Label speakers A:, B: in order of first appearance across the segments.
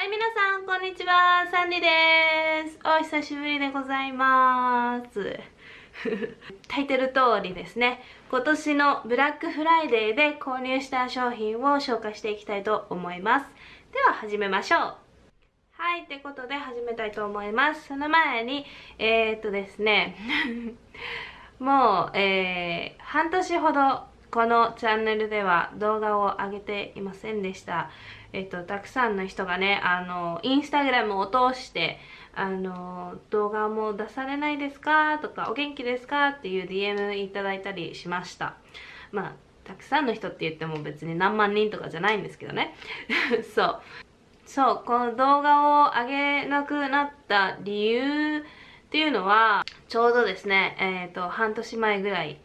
A: はい、皆さん、こんにちは。サンディです。お久しぶりでございます。タイトル通りですね、今年のブラックフライデーで購入した商品を紹介していきたいと思います。では、始めましょう。はい、ってことで始めたいと思います。その前に、えー、っとですね、もう、えー、半年ほどこのチャンネルでは動画を上げていませんでした。えっと、たくさんの人がね、あの、インスタグラムを通して、あの、動画も出されないですか？とか、お元気ですか？っていう DM いただいたりしました。まあ、たくさんの人って言っても別に何万人とかじゃないんですけどね。そう。そう、この動画を上げなくなった理由っていうのは、ちょうどですね、えっ、と、半年前ぐらい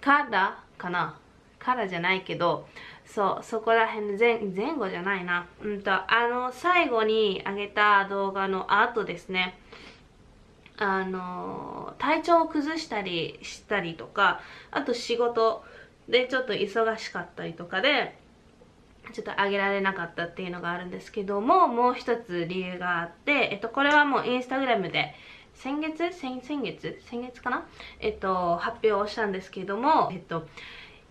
A: からかな。からじゃないけど、そう、そこら辺前、前後じゃないな。うんと、あの、最後に上げた動画の後ですね、あの、体調を崩したりしたりとか、あと仕事でちょっと忙しかったりとかで、ちょっと上げられなかったっていうのがあるんですけども、もう一つ理由があって、えっと、これはもうインスタグラムで、先月？先先月？先月かな？えっと、発表をしたんですけども、えっと、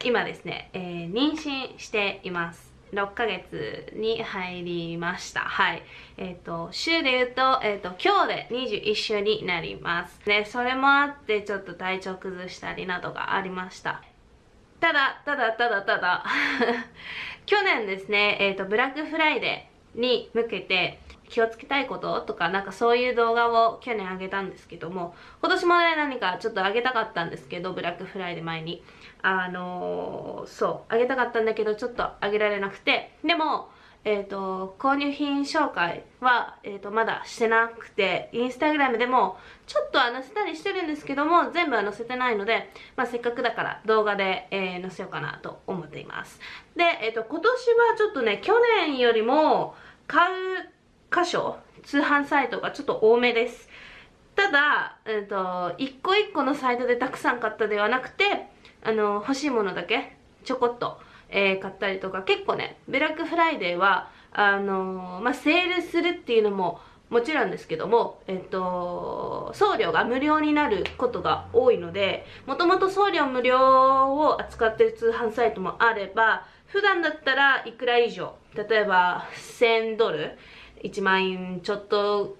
A: 今ですね、えー、妊娠しています。6ヶ月に入りました。はい。えっ、と、週で言うと、えっ、と、今日で21週になります。で、それもあって、ちょっと体調崩したりなどがありました。ただ、ただ、ただ、ただ、去年ですね、えっ、と、ブラックフライデーに向けて、気をつけたいこととか、なんかそういう動画を去年あげたんですけども、今年もね、何かちょっとあげたかったんですけど、ブラックフライデー前に。あのー、そう、あげたかったんだけど、ちょっとあげられなくて、でも、えっ、ー、と、購入品紹介は、えっ、ー、と、まだしてなくて、インスタグラムでも、ちょっとは載せたりしてるんですけども、全部は載せてないので、まあ、せっかくだから動画で、え載せようかなと思っています。で、えっ、と、今年はちょっとね、去年よりも、買う箇所、通販サイトがちょっと多めです。ただ、えっ、と、一個一個のサイトでたくさん買ったではなくて、あの、欲しいものだけ、ちょこっと、えー、買ったりとか、結構ね、ブラックフライデーは、あのー、まあ、セールするっていうのも、もちろんですけども、えっと、送料が無料になることが多いので、もともと送料無料を扱ってる通販サイトもあれば、普段だったらいくら以上、例えば1000ドル、1万円ちょっと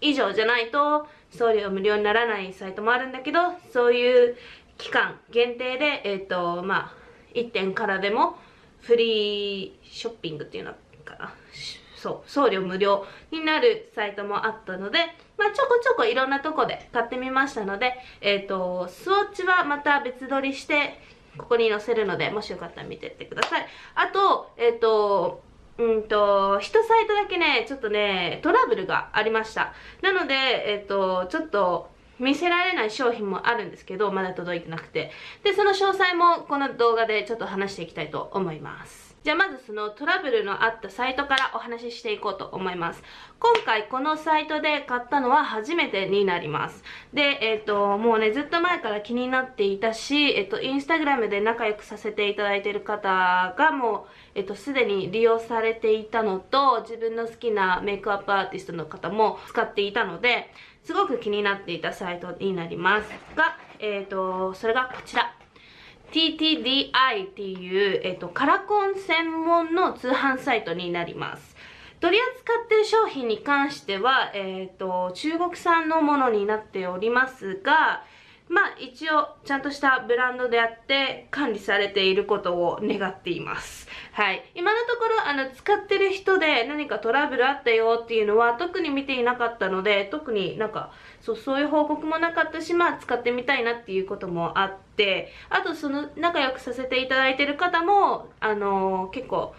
A: 以上じゃないと送料無料にならないサイトもあるんだけど、そういう期間限定で、えっ、ー、と、まあ、1点からでもフリーショッピングっていうのかな。そう、送料無料になるサイトもあったので、まあ、ちょこちょこいろんなとこで買ってみましたので、えっ、ー、と、スウォッチはまた別撮りして、ここに載せるので、もしよかったら見てってください。あと、えっ、ー、と、うんと、一サイトだけね、ちょっとね、トラブルがありました。なので、えっ、と、ちょっと、見せられない商品もあるんですけど、まだ届いてなくて。で、その詳細もこの動画でちょっと話していきたいと思います。じゃあまずそのトラブルのあったサイトからお話ししていこうと思います。今回このサイトで買ったのは初めてになります。で、えっ、と、もうね、ずっと前から気になっていたし、えっ、と、インスタグラムで仲良くさせていただいている方がもう、えっと、すでに利用されていたのと、自分の好きなメイクアップアーティストの方も使っていたので、すごく気になっていたサイトになりますが、えっ、と、それがこちら。TTDI っていう、えっ、と、カラコン専門の通販サイトになります。取り扱っている商品に関しては、えっ、と、中国産のものになっておりますが、まあ一応ちゃんとしたブランドであって管理されていることを願っています。はい。今のところあの使ってる人で何かトラブルあったよっていうのは特に見ていなかったので特になんかそうそういう報告もなかったしまあ使ってみたいなっていうこともあってあとその仲良くさせていただいてる方もあのー、結構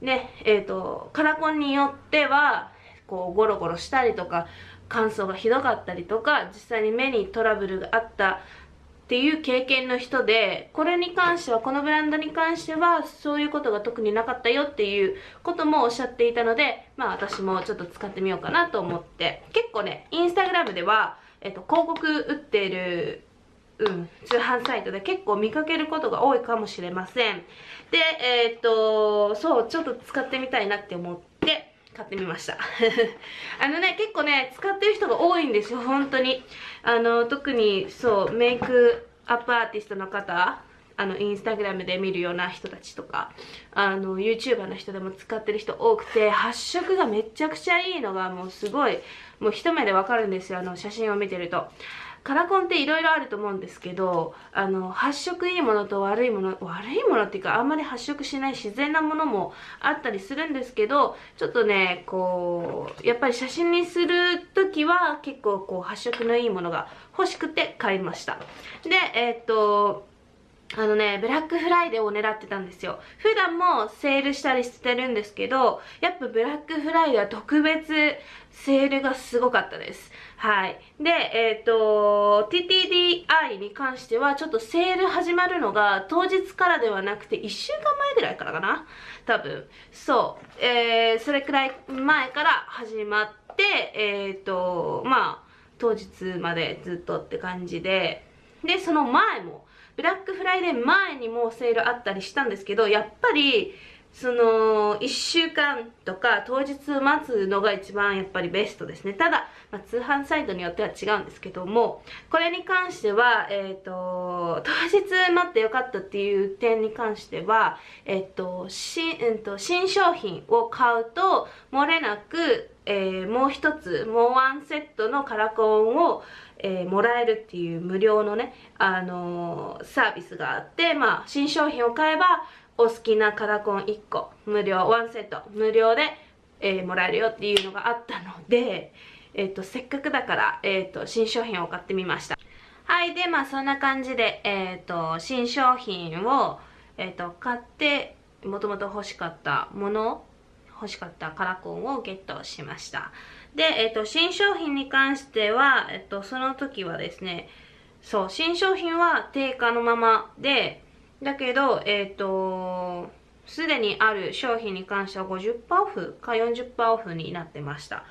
A: ねえっ、ー、とカラコンによってはこうゴロゴロしたりとか乾燥がひどかったりとか実際に目にトラブルがあったっていう経験の人でこれに関してはこのブランドに関してはそういうことが特になかったよっていうこともおっしゃっていたのでまあ私もちょっと使ってみようかなと思って。結構ねインスタグラムでは、えっと、広告打っているうん、通販サイトで結構見かけることが多いかもしれません。でえっとそうちょっと使ってみたいなって思って。買ってみました。あのね結構ね使ってる人が多いんですよ本当に。あの特にそうメイクアップアーティストの方あのインスタグラムで見るような人たちとかあの YouTuber の人でも使ってる人多くて発色がめちゃくちゃいいのがもうすごいもう一目でわかるんですよあの写真を見てると。カラコンって色々あると思うんですけどあの発色いいものと悪いもの悪いものっていうかあんまり発色しない自然なものもあったりするんですけどちょっとねこうやっぱり写真にする時は結構こう発色のいいものが欲しくて買いました。でえー、っとあのね、ブラックフライデーを狙ってたんですよ。普段もセールしたりしてるんですけど、やっぱブラックフライデーは特別セールがすごかったです。はい。で、えっ、ー、と、TTDI に関してはちょっとセール始まるのが当日からではなくて1週間前ぐらいからかな？多分。そう。えー、それくらい前から始まって、えっ、ー、と、まあ、当日までずっとって感じで、で、その前も、ブラックフライデー前にもセールあったりしたんですけど、やっぱり、その、1週間とか当日待つのが一番やっぱりベストですね。ただ、まあ、通販サイトによっては違うんですけども、これに関しては、えっ、ー、と、当日待ってよかったっていう点に関しては、えっ、ー、と、新、うんと、新商品を買うと、漏れなく、えー、もう一つ、もうワンセットのカラコンを、えー、もらえるっていう無料のね、あのー、サービスがあって、まあ、新商品を買えば、お好きなカラコン1個、無料、ワンセット、無料で、えー、もらえるよっていうのがあったので、えっ、と、せっかくだから、えっ、と、新商品を買ってみました。はい、で、まあ、そんな感じで、えっ、と、新商品を、えっ、と、買って、もともと欲しかったもの、欲しかったカラコンをゲットしました。で、えっ、と、新商品に関しては、えっ、と、その時はですね、そう、新商品は定価のままで、だけど、えっ、と、すでにある商品に関しては50%オフか40%オフになってました。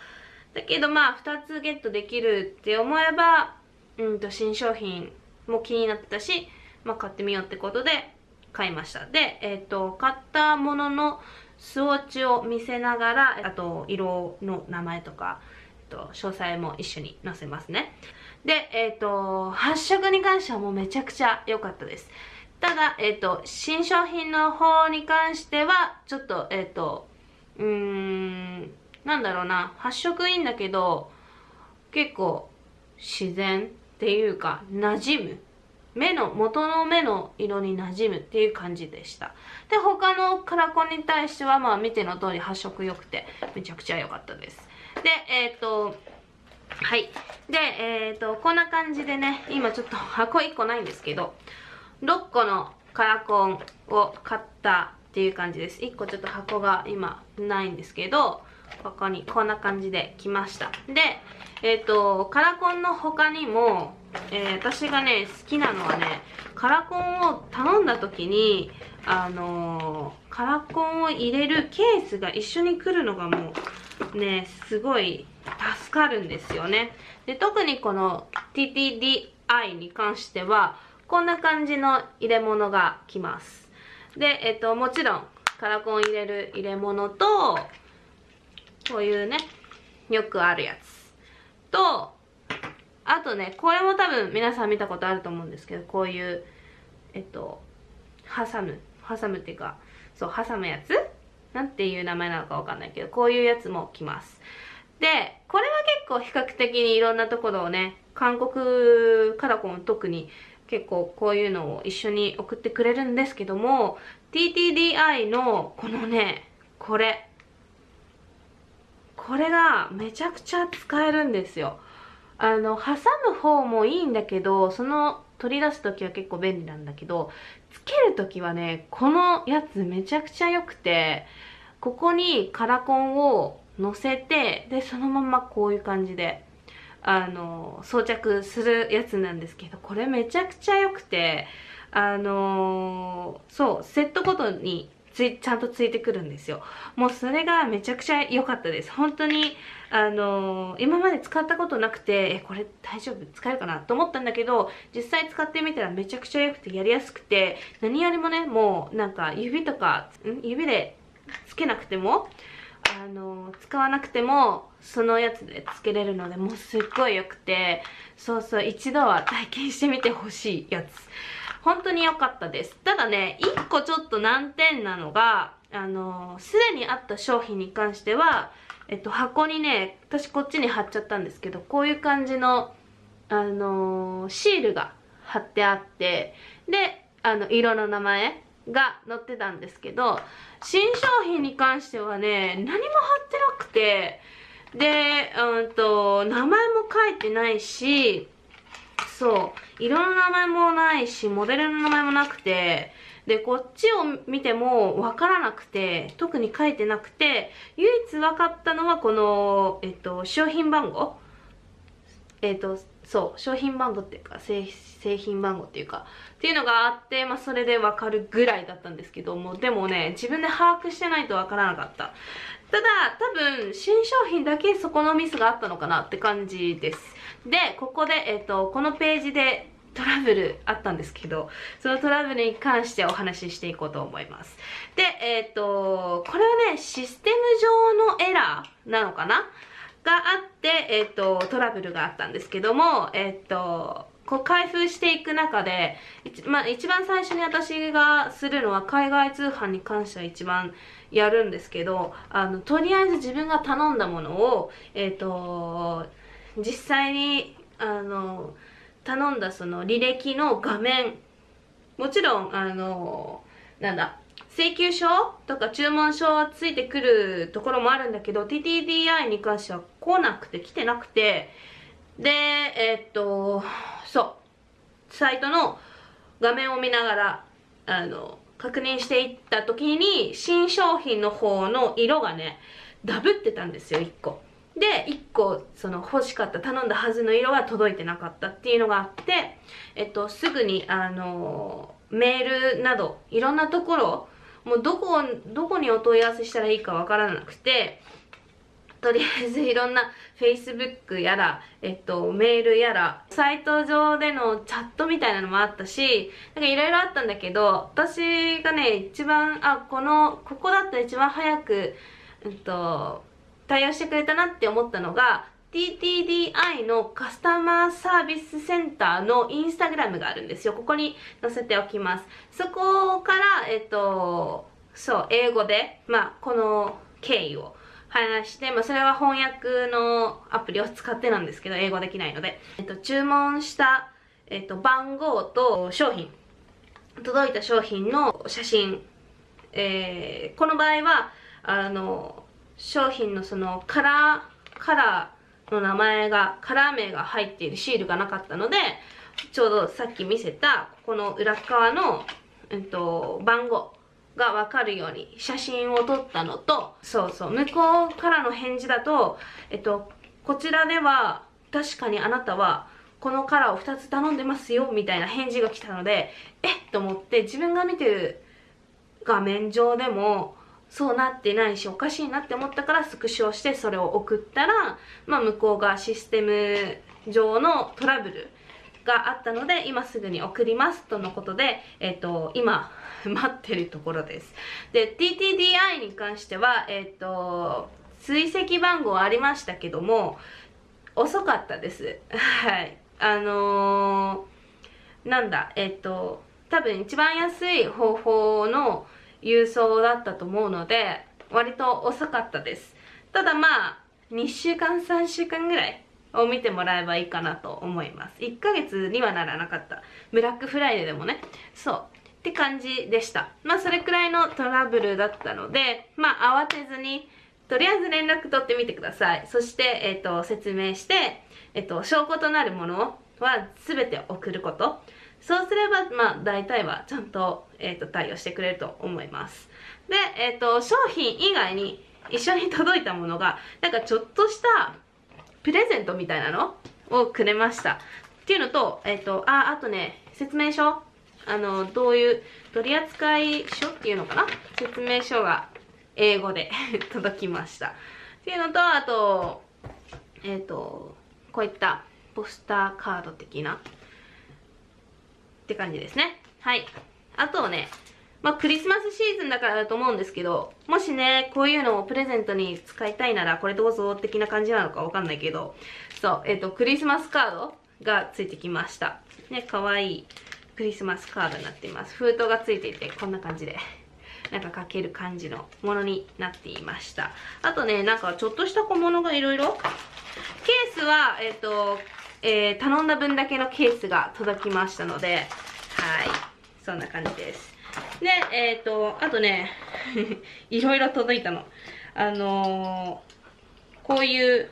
A: だけどまあ、2つゲットできるって思えば、うんと、新商品も気になってたし、まあ、買ってみようってことで買いました。で、えっ、と、買ったもののスウォッチを見せながら、あと、色の名前とか、えっと、詳細も一緒に載せますね。で、えっ、と、発色に関してはもうめちゃくちゃ良かったです。ただ、えっ、と、新商品の方に関しては、ちょっと、えっ、と、うーん、なんだろうな、発色いいんだけど、結構、自然っていうか、馴染む。目の、元の目の色に馴染むっていう感じでした。で、他のカラコンに対しては、まあ見ての通り発色良くて、めちゃくちゃ良かったです。で、えっ、ー、と、はい。で、えっ、ー、と、こんな感じでね、今ちょっと箱1個ないんですけど、6個のカラコンを買ったっていう感じです。1個ちょっと箱が今ないんですけど、ここにこんな感じで来ました。で、えっ、ー、と、カラコンの他にも、えー、私がね、好きなのはね、カラコンを頼んだ時に、あのー、カラコンを入れるケースが一緒に来るのがもう、ね、すごい助かるんですよね。で、特にこの TTDI に関しては、こんな感じの入れ物が来ます。で、えっ、と、もちろん、カラコン入れる入れ物と、こういうね、よくあるやつ。と、あとね、これも多分皆さん見たことあると思うんですけど、こういう、えっと、挟む。挟むっていうか、そう、挟むやつ？なんていう名前なのかわかんないけど、こういうやつも来ます。で、これは結構比較的にいろんなところをね、韓国カラコン特に結構こういうのを一緒に送ってくれるんですけども、TTDI のこのね、これ。これがめちゃくちゃ使えるんですよ。あの、挟む方もいいんだけど、その取り出す時は結構便利なんだけど、つける時はね、このやつめちゃくちゃ良くて、ここにカラコンを乗せて、で、そのままこういう感じで、あの、装着するやつなんですけど、これめちゃくちゃ良くて、あのそう、セットごとについ、ちゃんとついてくるんですよ。もうそれがめちゃくちゃ良かったです。本当に、あのー、今まで使ったことなくて、え、これ大丈夫？使えるかな？と思ったんだけど、実際使ってみたらめちゃくちゃ良くてやりやすくて、何よりもね、もうなんか指とか、指でつけなくても、あの使わなくてもそのやつでつけれるのでもうすっごい良くてそうそう一度は体験してみてほしいやつ本当に良かったです。ただね1個ちょっと難点なのがあのすでにあった商品に関してはえっと箱にね私こっちに貼っちゃったんですけどこういう感じのあのシールが貼ってあってであの色の名前が載ってたんですけど新商品に関してはね何も貼ってなくてでうんと名前も書いてないしそう。色の名前もないしモデルの名前もなくてでこっちを見ても分からなくて特に書いてなくて唯一分かったのはこの、えっと、商品番号。えっとそう商品番号っていうか製品番号っていうかっていうのがあって、まあ、それで分かるぐらいだったんですけどもでもね自分で把握してないと分からなかった。ただ多分新商品だけそこのミスがあったのかなって感じです。でここで、えっと、このページでトラブルあったんですけど、そのトラブルに関してお話ししていこうと思います。で、えっ、と、これはね、システム上のエラーなのかな？があって、えっ、と、トラブルがあったんですけども、えっ、と、こう開封していく中で、まあ、一番最初に私がするのは海外通販に関しては一番やるんですけど、あの、とりあえず自分が頼んだものを、えっ、と、実際に、あの、頼んだその履歴の画面、もちろん、あの、なんだ、請求書とか注文書はついてくるところもあるんだけど TTDI に関しては来なくて来てなくてでえー、っとそうサイトの画面を見ながらあの確認していった時に新商品の方の色がねダブってたんですよ1個。で1個その欲しかった頼んだはずの色が届いてなかったっていうのがあってえっとすぐにあのメールなどいろんなところもうどこ、どこにお問い合わせしたらいいかわからなくて、とりあえずいろんな Facebook やら、えっと、メールやら、サイト上でのチャットみたいなのもあったし、なんかいろいろあったんだけど、私がね、一番、あ、この、ここだったら一番早く、うんと、対応してくれたなって思ったのが、TTDI のカスタマーサービスセンターのインスタグラムがあるんですよ。ここに載せておきます。そこから、えっと、そう、英語で、まあ、この経緯を話して、まあ、それは翻訳のアプリを使ってなんですけど、英語できないので、えっと、注文した、えっと、番号と商品、届いた商品の写真、えー、この場合は、あの、商品のそのカラー、カラー、の名前が、カラー名が入っているシールがなかったので、ちょうどさっき見せた、ここの裏側の、えっと、番号がわかるように写真を撮ったのと、そうそう、向こうからの返事だと、えっと、こちらでは、確かにあなたは、このカラーを2つ頼んでますよ、みたいな返事が来たので、えっと思って、自分が見てる画面上でも、そうなってないしおかしいなって思ったからスクショしてそれを送ったら、まあ、向こうがシステム上のトラブルがあったので今すぐに送りますとのことで、え、ー、と 今待ってるところです。で TTDI に関してはえっ、ー、と追跡番号ありましたけども遅かったです。はい。あのー、なんだえっ、と多分一番安い方法の郵送だったと思うので、割と遅かったです。ただまあ、2週間、3週間ぐらいを見てもらえばいいかなと思います。1ヶ月にはならなかった。ブラックフライデーでもね。そう。って感じでした。まあそれくらいのトラブルだったので、まあ慌てずに、とりあえず連絡取ってみてください。そして、えっ、ー、と、説明して、えっ、ー、と、証拠となるものは全て送ること。そうすれば、まあ、大体はちゃんと、えっ、ー、と、対応してくれると思います。で、えっ、ー、と、商品以外に一緒に届いたものが、なんかちょっとしたプレゼントみたいなのをくれました。っていうのと、えっ、ー、と、あ、あとね、説明書あの、どういう取扱書っていうのかな？説明書が英語で 届きました。っていうのと、あと、えっ、と、こういったポスターカード的なって感じですね。はい。あとね、まあ、クリスマスシーズンだからだと思うんですけど、もしね、こういうのをプレゼントに使いたいなら、これどうぞ的な感じなのかわかんないけど、そう、えっ、ー、と、クリスマスカードがついてきました。ね、かわいいクリスマスカードになっています。封筒がついていて、こんな感じで。なんか書ける感じのものになっていました。あとね、なんかちょっとした小物がいろいろ。ケースは、えっ、ー、と、えー、頼んだ分だけのケースが届きましたので、はい。そんな感じです。で、えっ、ー、と、あとね、いろいろ届いたの。あのー、こういう、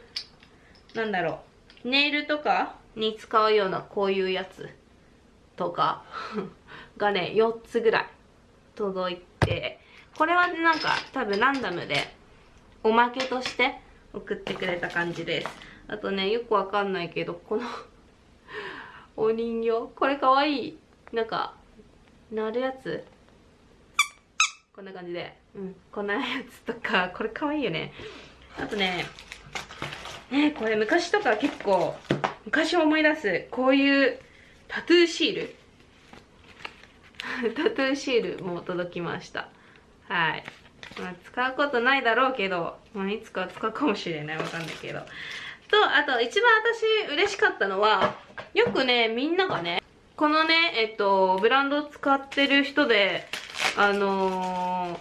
A: なんだろう、ネイルとか？に使うようなこういうやつとかがね、4つぐらい届いて、これはなんか多分ランダムでおまけとして送ってくれた感じです。あとね、よくわかんないけど、この お人形これかわいい。なんか、なるやつこんな感じで。うん。こんなやつとか、これかわいいよね。あとね、ねこれ昔とか結構、昔思い出す、こういうタトゥーシール タトゥーシールも届きました。はい。まあ、使うことないだろうけど、まあ、いつか使うかもしれない。わかんないけど。と、あと、一番私嬉しかったのは、よくね、みんながね、このね、えっと、ブランド使ってる人で、あの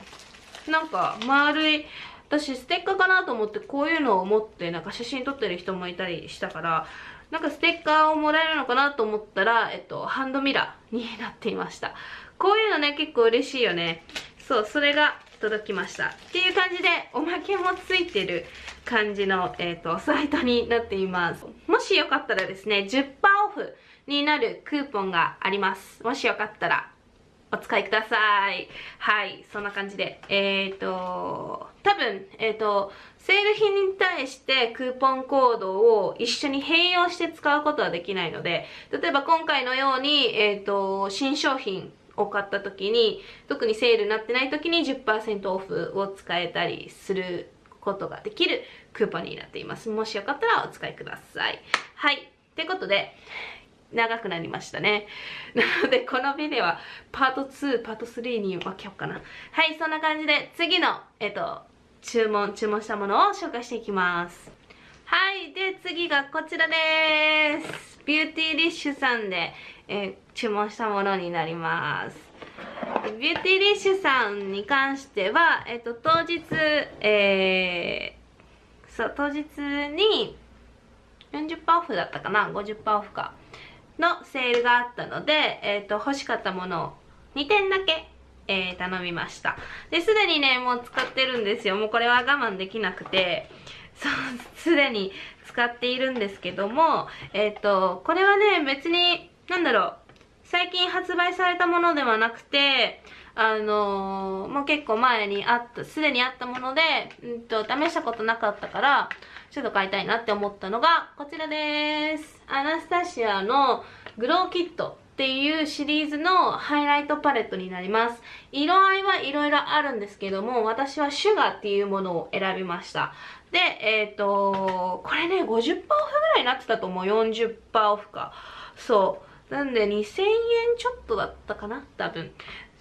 A: ー、なんか、丸い、私ステッカーかなと思ってこういうのを持ってなんか写真撮ってる人もいたりしたからなんかステッカーをもらえるのかなと思ったら、えっと、ハンドミラーになっていました。こういうのね、結構嬉しいよね。そう、それが届きました。っていう感じで、おまけもついてる感じの、えっ、と、サイトになっています。もしよかったらですね、10%オフになるクーポンがあります。もしよかったら、お使いください。はい、そんな感じで。えっ、ー、と、多分、えっ、ー、と、セール品に対してクーポンコードを一緒に併用して使うことはできないので、例えば今回のように、えっ、ー、と、新商品を買った時に、特にセールになってない時に10%オフを使えたりすることができるクーポンになっています。もしよかったらお使いください。はい。ってことで、長くなりましたね。なので、このビデオはパート2、パート3に分けようかな。はい、そんな感じで、次の、えっと、注文、注文したものを紹介していきます。はい、で、次がこちらです。 Beautylish さんで、えー、注文したものになります。 Beautylish さんに関しては、えっ、と、当日、えー、そう、当日に40%オフだったかな ?50% オフか。のセールがあったので、えっ、ー、と、欲しかったものを2点だけ、えー、頼みました。で、すでにね、もう使ってるんですよ。もうこれは我慢できなくて、そう、すでに使っているんですけども、えっ、ー、と、これはね、別に、なんだろう、最近発売されたものではなくて、あのー、もう結構前にあった、すでにあったもので、うんと、試したことなかったから、ちょっと買いたいなって思ったのが、こちらです。アナスタシアのグローキットっていうシリーズのハイライトパレットになります。色合いはいろいろあるんですけども、私はシュガーっていうものを選びました。で、えっ、ー、と、これね、50%オフぐらいになってたと思う。40%オフか。そう。なんで2000円ちょっとだったかな？多分。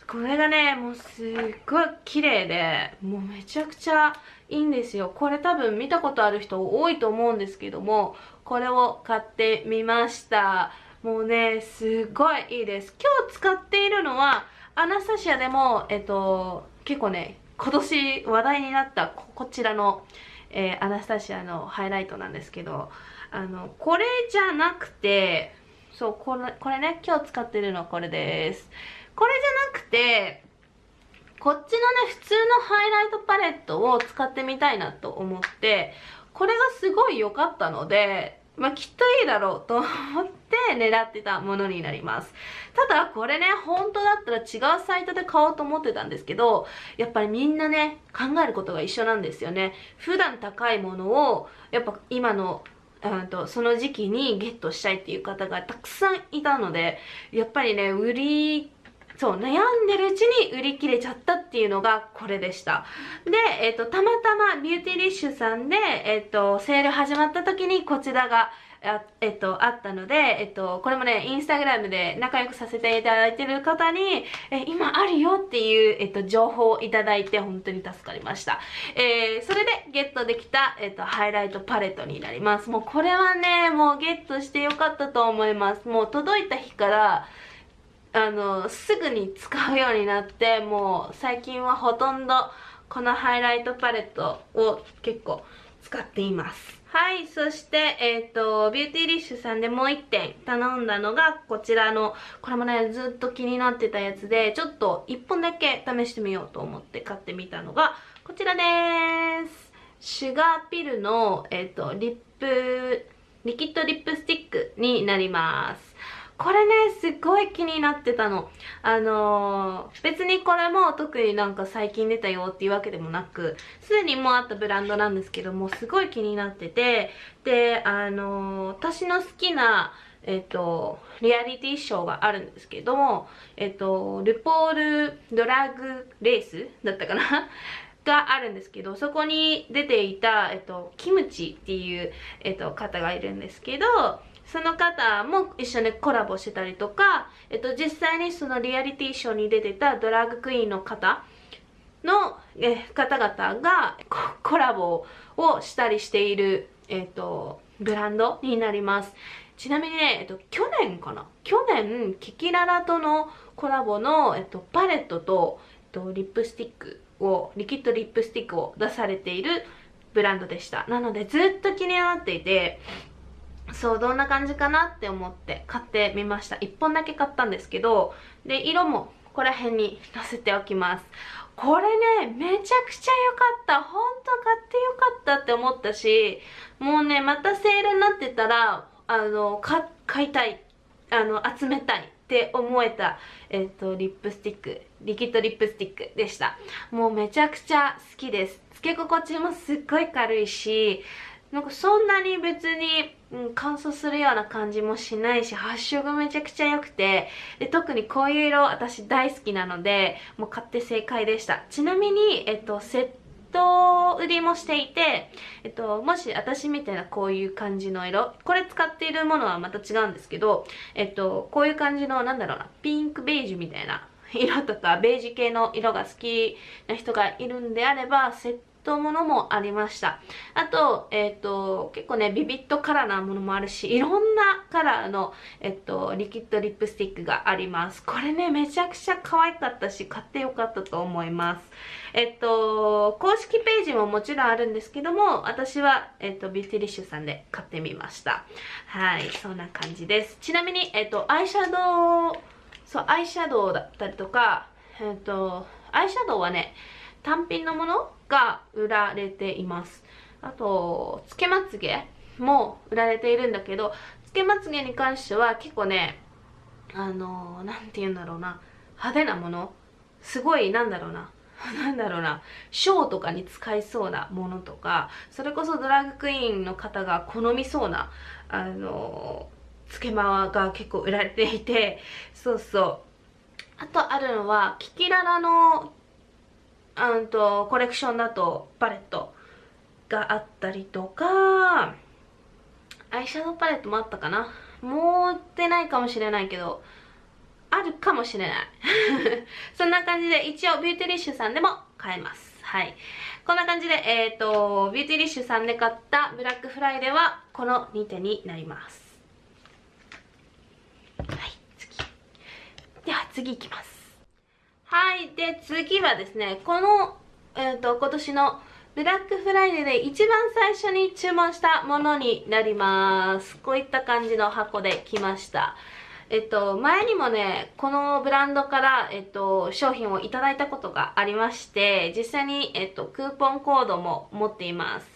A: これがね、もうすっごい綺麗で、もうめちゃくちゃいいんですよ。これ多分見たことある人多いと思うんですけども、これを買ってみました。もうね、すっごいいいです。今日使っているのは、アナスタシアでも、えっと、結構ね、今年話題になったこちらの、えー、アナスタシアのハイライトなんですけど、あの、これじゃなくて、そう、これ、これね、今日使ってるのはこれです。これじゃなくて、こっちのね、普通のハイライトパレットを使ってみたいなと思って、これがすごい良かったので、まあ、きっといいだろうと思って 狙ってたものになります。ただ、これね、本当だったら違うサイトで買おうと思ってたんですけど、やっぱりみんなね、考えることが一緒なんですよね。普段高いものを、やっぱ今のとその時期にゲットしたいっていう方がたくさんいたのでやっぱりね売りそう、悩んでるうちに売り切れちゃったっていうのがこれでした。で、えっ、ー、と、たまたま Beautylish さんで、えっ、ー、と、セール始まった時にこちらが、あ,、えっと、あったので、えっと、これもね、インスタグラムで仲良くさせていただいてる方に、え今あるよっていう、えっと、情報をいただいて本当に助かりました。えー、それでゲットできた、えっと、ハイライトパレットになります。もうこれはね、もうゲットしてよかったと思います。もう届いた日から、あの、すぐに使うようになって、もう最近はほとんどこのハイライトパレットを結構使っています。はい、そして、えっ、ー、と、 Beautylish さんでもう1点頼んだのが、こちらの、これもね、ずっと気になってたやつで、ちょっと1本だけ試してみようと思って買ってみたのが、こちらです。 Sugarpill の、えっ、ー、と、リップ、リキッドリップスティックになります。これね、すっごい気になってたの。あのー、別にこれも特になんか最近出たよっていうわけでもなく、すでにもうあったブランドなんですけども、すごい気になってて、で、あのー、私の好きな、えっ、と、リアリティショーがあるんですけども、えっ、と、ルポールドラッグレースだったかな？があるんですけど、そこに出ていた、えっと、キムチっていう、えっと、方がいるんですけど、その方も一緒にコラボしてたりとか、えっと、実際にそのリアリティショーに出てたドラッグクイーンの方のえ方々がコラボをしたりしている、えっと、ブランドになります。ちなみにね、えっと、去年かな？去年、キキララとのコラボの、えっと、パレットと、えっと、リップスティックを、リキッドリップスティックを出されているブランドでした。なので、ずっと気になっていて、そうどんな感じかなって思って買ってみました。1本だけ買ったんですけどで色もここら辺に載せておきます。これねめちゃくちゃ良かった。ほんと買ってよかったって思ったしもうねまたセールになってたらあの買いたい。あの集めたいって思えた、えっ、ー、とリップスティックリキッドリップスティックでした。もうめちゃくちゃ好きです。つけ心地もすっごい軽いしなんかそんなに別に、うん、乾燥するような感じもしないし発色めちゃくちゃ良くてで特にこういう色私大好きなのでもう買って正解でした。ちなみに、えっと、セット売りもしていて、えっと、もし私みたいなこういう感じの色これ使っているものはまた違うんですけど、えっと、こういう感じのなんだろうなピンクベージュみたいな色とかベージュ系の色が好きな人がいるんであればセッとものもありました。あと、えっ、ー、と、結構ね、ビビットカラーなものもあるし、いろんなカラーの、えっ、と、リキッドリップスティックがあります。これね、めちゃくちゃ可愛かったし、買ってよかったと思います。えっと、公式ページももちろんあるんですけども、私は、えっと、 Beautylish さんで買ってみました。はい、そんな感じです。ちなみに、えっと、アイシャドウ、そう、アイシャドウだったりとか、えっと、アイシャドウはね、単品のものが売られています。あとつけまつげも売られているんだけどつけまつげに関しては結構ねあの何て言うんだろうな。派手なもの。すごいなんだろうな。なんだろうな。ショーとかに使いそうなものとかそれこそドラッグクイーンの方が好みそうなあのつけまわが結構売られていて。そうそう。あとあるのはキキララのうんとコレクションだとパレットがあったりとかアイシャドウパレットもあったかな。もう売ってないかもしれないけどあるかもしれない。そんな感じで一応 Beautylish さんでも買えます。はい。こんな感じでえっ、ー、と Beautylish さんで買ったブラックフライデーはこの2点になります。はい次。では次いきます。はいで次はですねこの、えーと、今年のブラックフライデーで一番最初に注文したものになりますこういった感じの箱で来ましたえっと、前にもね、このブランドから、えっと、商品をいただいたことがありまして、実際に、えっと、クーポンコードも持っています。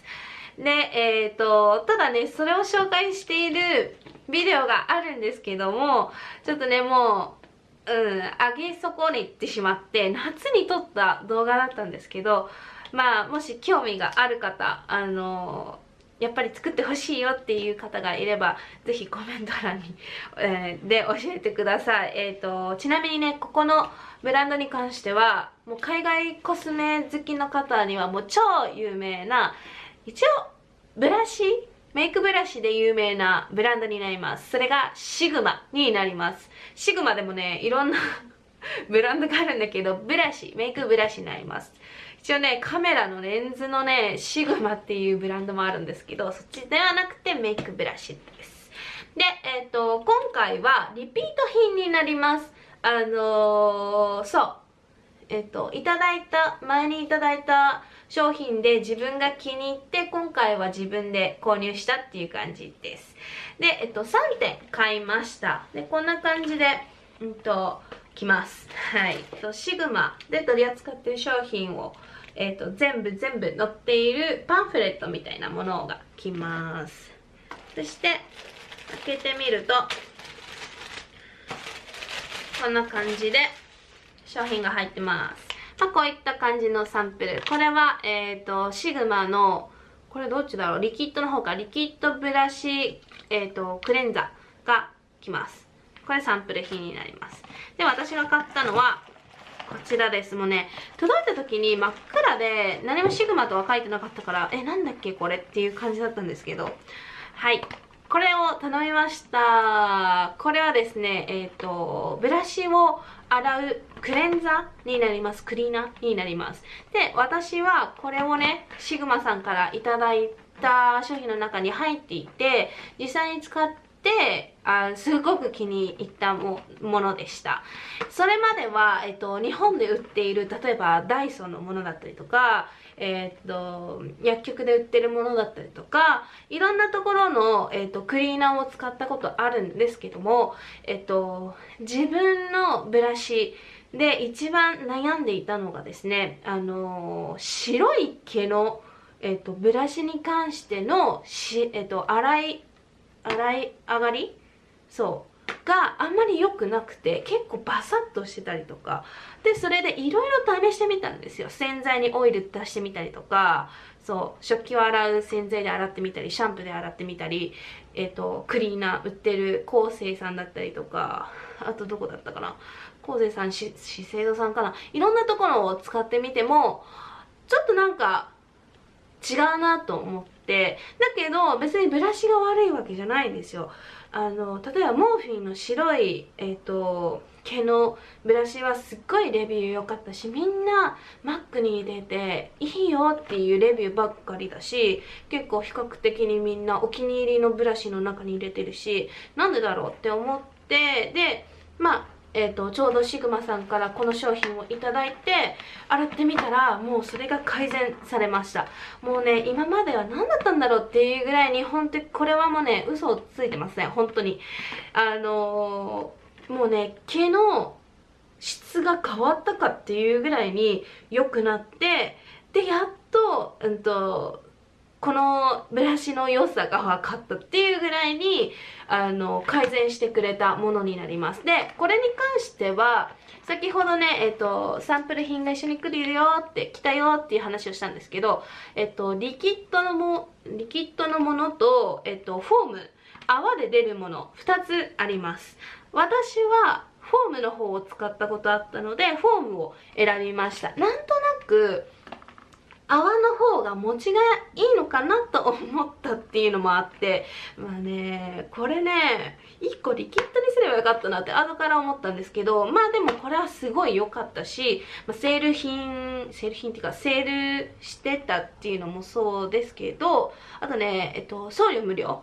A: で、えっと、ただね、それを紹介しているビデオがあるんですけども、ちょっとね、もう、うん、上げ損ねてしまって夏に撮った動画だったんですけどまあもし興味がある方あのやっぱり作ってほしいよっていう方がいればぜひコメント欄に、えー、で教えてください。えっ、ー、とちなみにねここのブランドに関してはもう海外コスメ好きの方にはもう超有名な一応ブラシメイクブラシで有名なブランドになります。それがシグマになります。シグマでもね、いろんな ブランドがあるんだけど、ブラシ、メイクブラシになります。一応ね、カメラのレンズのね、シグマっていうブランドもあるんですけど、そっちではなくてメイクブラシです。で、えっ、ー、と、今回はリピート品になります。あのー、そう。えっ、ー、と、いただいた、前にいただいた商品で自分が気に入って今回は自分で購入したっていう感じです。で、えっと、3点買いました。で、こんな感じで、うんと、来ます。はい。シグマで取り扱ってる商品を、えっと、全部全部載っているパンフレットみたいなものが来ます。そして、開けてみると、こんな感じで商品が入ってます。まあ、こういった感じのサンプル。これは、えっ、ー、と、シグマの、これどっちだろう？リキッドの方か。リキッドブラシ、えっ、ー、と、クレンザーが来ます。これサンプル品になります。で、私が買ったのは、こちらです。もうね、届いた時に真っ暗で、何もシグマとは書いてなかったから、え、なんだっけ？これっていう感じだったんですけど、はい。これを頼みました。これはですね、えっ、ー、と、ブラシを洗うクレンザーになります。クリーナーになります。で、私はこれをね、シグマさんからいただいた商品の中に入っていて、実際に使ってあすごく気に入ったものでしたそれまでは、えっと、日本で売っている例えばダイソンのものだったりとか、えっと薬局で売ってるものだったりとかいろんなところの、えっと、クリーナーを使ったことあるんですけども、えっと、自分のブラシで一番悩んでいたのがですねあの白い毛のえっと、ブラシに関してのし、えっと、洗い洗い上がり？そう。があんまり良くなくて結構バサッとしてたりとか。でそれでいろいろ試してみたんですよ。洗剤にオイル出してみたりとか。そう。食器を洗う洗剤で洗ってみたりシャンプーで洗ってみたり。えっ、ー、とクリーナー売ってる昴生さんだったりとか。あとどこだったかな？昴生さん資生堂さんかな？いろんなところを使ってみてもちょっとなんか違うなと思って。だけど別にブラシが悪いわけじゃないんですよ。あの例えばモーフィンの白いえっ、ー、と毛のブラシはすっごいレビュー良かったしみんなマックに入れていいよっていうレビューばっかりだし結構比較的にみんなお気に入りのブラシの中に入れてるしなんでだろうって思ってでまあえーと、ちょうどシグマさんからこの商品をいただいて洗ってみたらもうそれが改善されました。もうね今までは何だったんだろうっていうぐらいに本当にこれはもうね嘘をついてますね本当に。あのー、もうね毛の質が変わったかっていうぐらいに良くなってでやっと,、うんとこのブラシの良さが分かったっていうぐらいにあの改善してくれたものになります。でこれに関しては先ほどね、えっと、サンプル品が一緒に来るよって来たよっていう話をしたんですけど、えっと、リキッドのもリキッドのものと、えっと、フォーム泡で出るもの2つあります。私はフォームの方を使ったことあったのでフォームを選びました。なんとなく泡の方が持ちがいいのかなと思ったっていうのもあってまあねこれね1個リキッドにすればよかったなって後から思ったんですけどまあでもこれはすごい良かったし、まあ、セール品セール品っていうかセールしてたっていうのもそうですけどあとねえっと送料無料。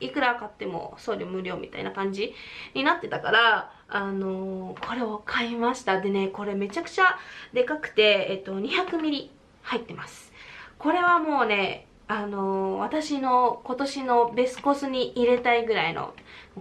A: いくら買っても送料無料みたいな感じになってたからあのー、これを買いました。でねこれめちゃくちゃでかくてえっと 200ml 入ってます。これはもうねあのー、私の今年のベスコスに入れたいぐらいの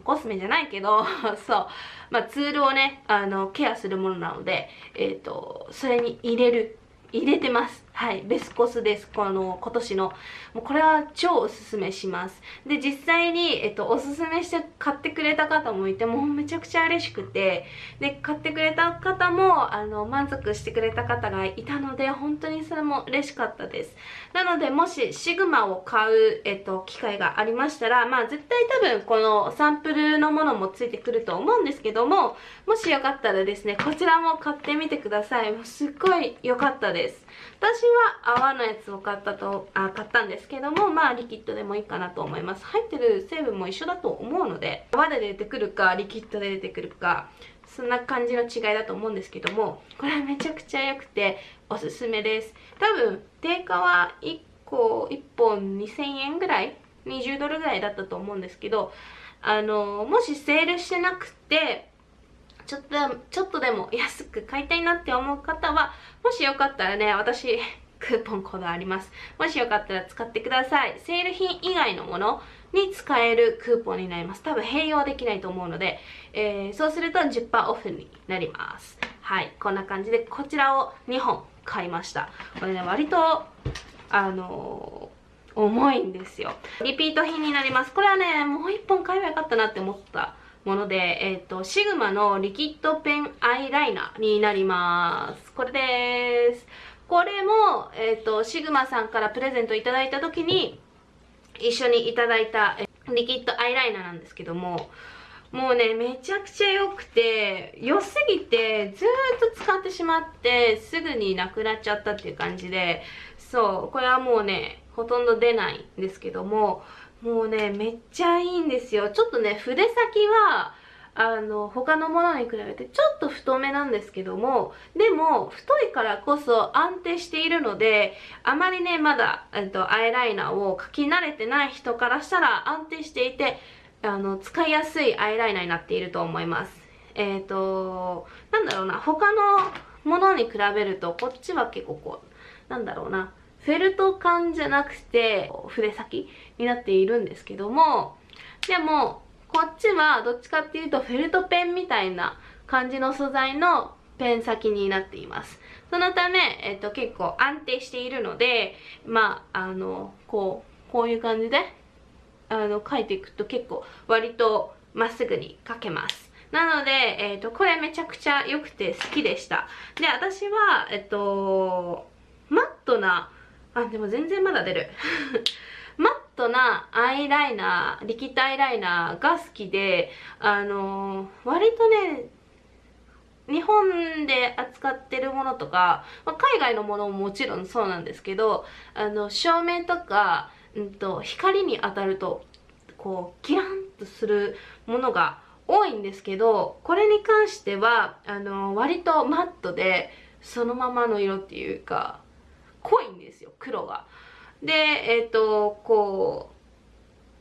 A: コスメじゃないけど そうまあツールをねあのケアするものなのでえっ、ー、とそれに入れる入れてます。はい。ベスコスです。この今年の。もうこれは超おすすめします。で実際に、えっと、おすすめして買ってくれた方もいてもうめちゃくちゃ嬉しくて。で買ってくれた方もあの満足してくれた方がいたので本当にそれも嬉しかったです。なのでもしシグマを買う、えっと、機会がありましたらまあ絶対多分このサンプルのものもついてくると思うんですけどももしよかったらですねこちらも買ってみてください。すっごい良かったです。私は泡のやつを買ったとあ買ったんですけどもまあリキッドでもいいかなと思います。入ってる成分も一緒だと思うので泡で出てくるかリキッドで出てくるかそんな感じの違いだと思うんですけどもこれはめちゃくちゃ良くておすすめです。多分定価は1個1本2000円ぐらい20ドルぐらいだったと思うんですけどあのもしセールしてなくてちょっとちょっとでも安く買いたいなって思う方はもしよかったらね私クーポンコードあります。もしよかったら使ってください。セール品以外のものに使えるクーポンになります。多分併用できないと思うので、えー、そうすると10%オフになります。はい。こんな感じでこちらを2本買いましたこれね割とあのー、重いんですよリピート品になりますこれはねもう1本買えばよかったなって思ったもので、えっ、ー、と、シグマのリキッドペンアイライナーになります。これです。これも、えっ、ー、と、シグマさんからプレゼントいただいた時に、一緒にいただいたリキッドアイライナーなんですけども、もうね、めちゃくちゃ良くて、良すぎて、ずーっと使ってしまって、すぐになくなっちゃったっていう感じで、そう、これはもうね、ほとんど出ないんですけども、もうねめっちゃいいんですよ。ちょっとね筆先はあの他のものに比べてちょっと太めなんですけどもでも太いからこそ安定しているのであまりねまだ、えっと、アイライナーを描き慣れてない人からしたら安定していてあの使いやすいアイライナーになっていると思います。えっ、ー、となんだろうな他のものに比べるとこっちは結構こうなんだろうなフェルト感じゃなくて筆先になっているんですけどもでもこっちはどっちかっていうとフェルトペンみたいな感じの素材のペン先になっています。そのため、えっと、結構安定しているのでまああのこうこういう感じであの書いていくと結構割とまっすぐに書けますなので、えっ、と、これめちゃくちゃ良くて好きでした。で、私は、えっと、マットなあでも全然まだ出る マットなアイライナーリキッドアイライナーが好きであのー、割とね日本で扱ってるものとか、まあ、海外のものももちろんそうなんですけどあの照明とか、うんと、光に当たるとこうキランとするものが多いんですけどこれに関してはあの割とマットでそのままの色っていうか濃いんですよ黒がでえっ、ー、とこう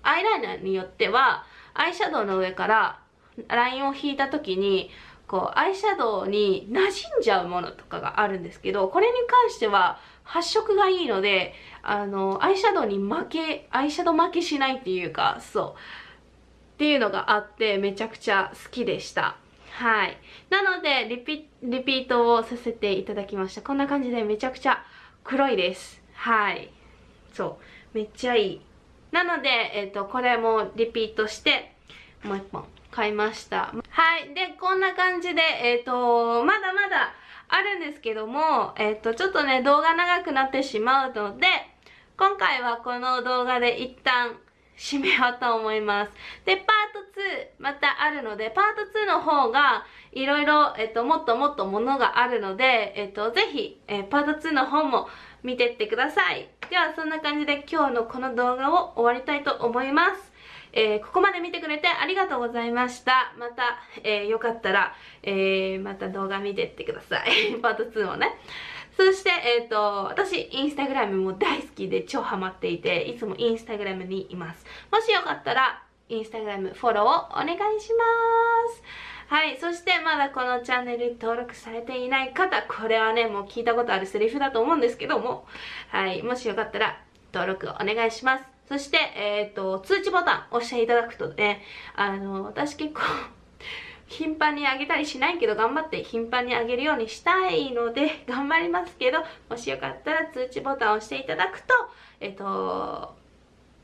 A: アイライナーによってはアイシャドウの上からラインを引いた時にこうアイシャドウに馴染んじゃうものとかがあるんですけどこれに関しては発色がいいのであのアイシャドウに負けアイシャドウ負けしないっていうかそう。っていうのがあってめちゃくちゃ好きでした。はい。なのでリピリピートをさせていただきました。こんな感じでめちゃくちゃ黒いです。はい。そう。めっちゃいい。なので、えっ、とこれもリピートしてもう一本買いました。はい。でこんな感じでえっ、とまだまだあるんですけどもえっ、とちょっとね動画長くなってしまうので今回はこの動画で一旦締めようと思います。で、パート2またあるので、パート2の方がいろいろ、えっと、もっともっとものがあるので、えっと、ぜひ、えパート2の方も見てってください。では、そんな感じで今日のこの動画を終わりたいと思います。えー、ここまで見てくれてありがとうございました。また、えー、よかったら、えー、また動画見てってください。パート2もね。そして、えっ、ー、と、私、インスタグラムも大好きで超ハマっていて、いつもインスタグラムにいます。もしよかったら、インスタグラムフォローをお願いします。はい。そして、まだこのチャンネル登録されていない方、これはね、もう聞いたことあるセリフだと思うんですけども、はい。もしよかったら、登録お願いします。そして、えっ、ー、と、通知ボタン押していただくとね、あの、私結構 頻繁にあげたりしないけど頑張って頻繁にあげるようにしたいので 頑張りますけどもしよかったら通知ボタンを押していただくとえっと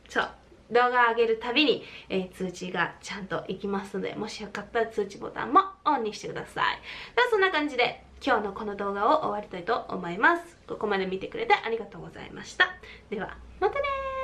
A: そう動画上げるたびに、えー、通知がちゃんといきますのでもしよかったら通知ボタンもオンにしてください。ではそんな感じで今日のこの動画を終わりたいと思います。ここまで見てくれてありがとうございました。ではまたね